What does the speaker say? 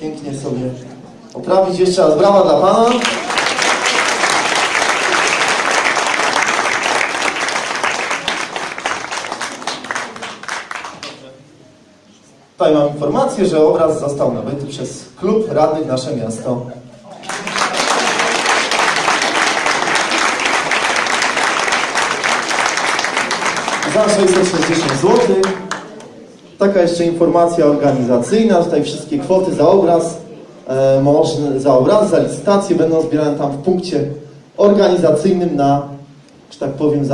pięknie sobie poprawić. Jeszcze raz brawa dla Pana. Tutaj mam informację, że obraz został nabyty przez klub radnych Nasze Miasto. Za 660 zł. Taka jeszcze informacja organizacyjna. Tutaj wszystkie kwoty za obraz, e, można, za obraz, za licytację będą zbierane tam w punkcie organizacyjnym na, że tak powiem, za